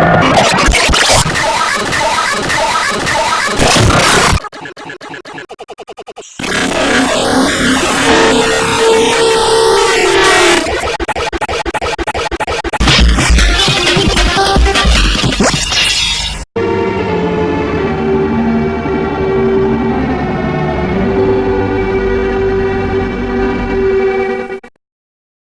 Yeah.